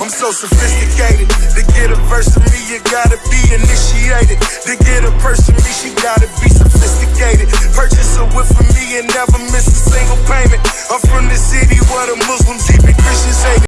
I'm so sophisticated. To get a verse of me, you gotta be initiated. To get a purse from me, she gotta be sophisticated. Purchase a whip for me and never miss a single payment.